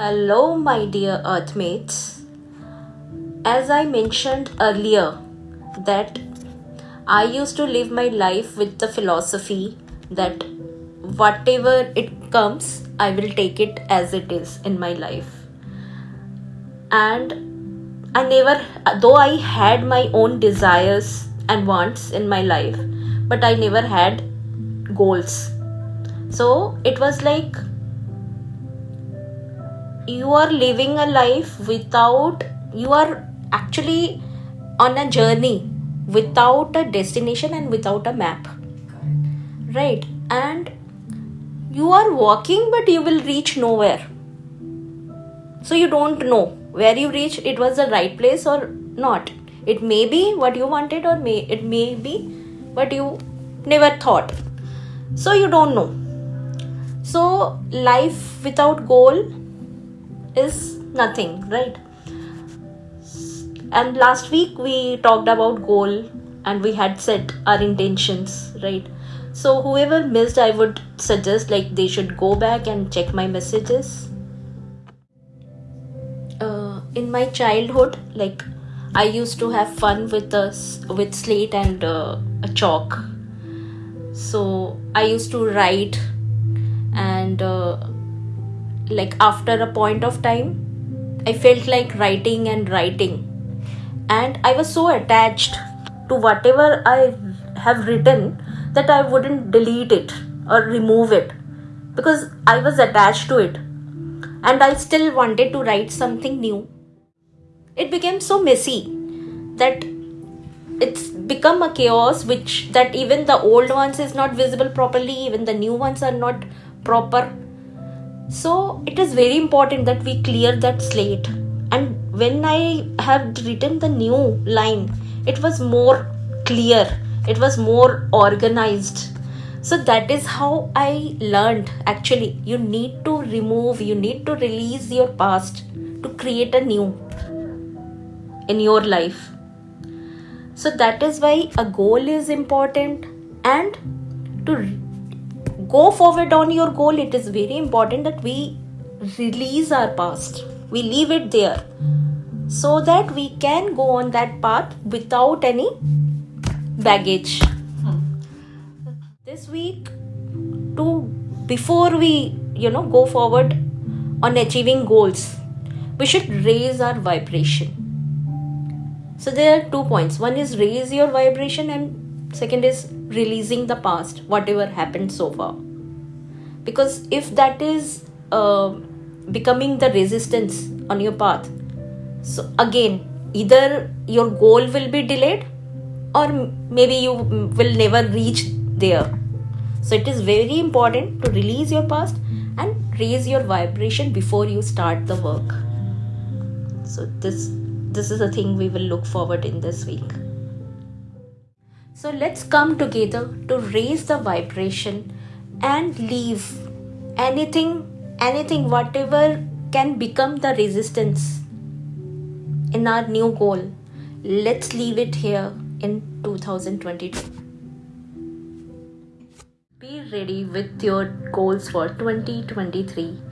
Hello, my dear Earthmates. As I mentioned earlier, that I used to live my life with the philosophy that whatever it comes, I will take it as it is in my life. And I never, though I had my own desires and wants in my life, but I never had goals. So it was like you are living a life without, you are actually on a journey without a destination and without a map. Right. And you are walking, but you will reach nowhere. So you don't know where you reach, it was the right place or not. It may be what you wanted, or may it may be what you never thought. So you don't know. So life without goal is nothing, right? And last week we talked about goal and we had set our intentions, right? So whoever missed, I would suggest like they should go back and check my messages. Uh, in my childhood, like I used to have fun with us with slate and uh, a chalk. So I used to write, and uh, like after a point of time, I felt like writing and writing, and I was so attached to whatever I have written that I wouldn't delete it or remove it because I was attached to it. And I still wanted to write something new. It became so messy that it's become a chaos which that even the old ones is not visible properly even the new ones are not proper so it is very important that we clear that slate. And when i have written the new line it was more clear. It was more organized. So that is how i learned. Actually you need to remove you need to release your past to create a new in your life. So that is why a goal is important and to go forward on your goal it is very important that we release our past. We leave it there so that we can go on that path without any baggage. This week to before we you know go forward on achieving goals we should raise our vibration. So there are two points. One is raise your vibration and second is releasing the past whatever happened so far. Because if that is uh, becoming the resistance on your path so again either your goal will be delayed or maybe you will never reach there. So it is very important to release your past and raise your vibration before you start the work. So this this is a thing we will look forward in this week so let's come together to raise the vibration and leave anything anything whatever can become the resistance in our new goal. Let's leave it here in 2022 be ready with your goals for 2023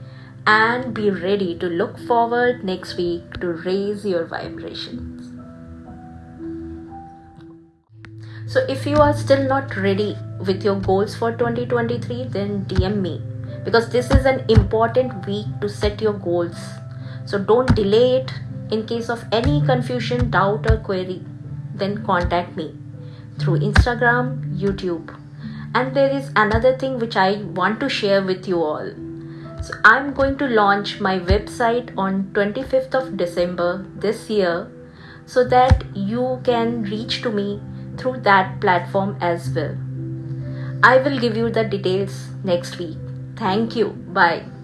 and be ready to look forward next week to raise your vibrations so if you are still not ready with your goals for 2023 then dm me. Because this is an important week to set your goals. So don't delay it. In case of any confusion doubt or query then contact me through instagram youtube. And there is another thing which i want to share with you all. So i'm going to launch my website on 25th of december this year so that you can reach to me through that platform as well. I will give you the details next week. Thank you. Bye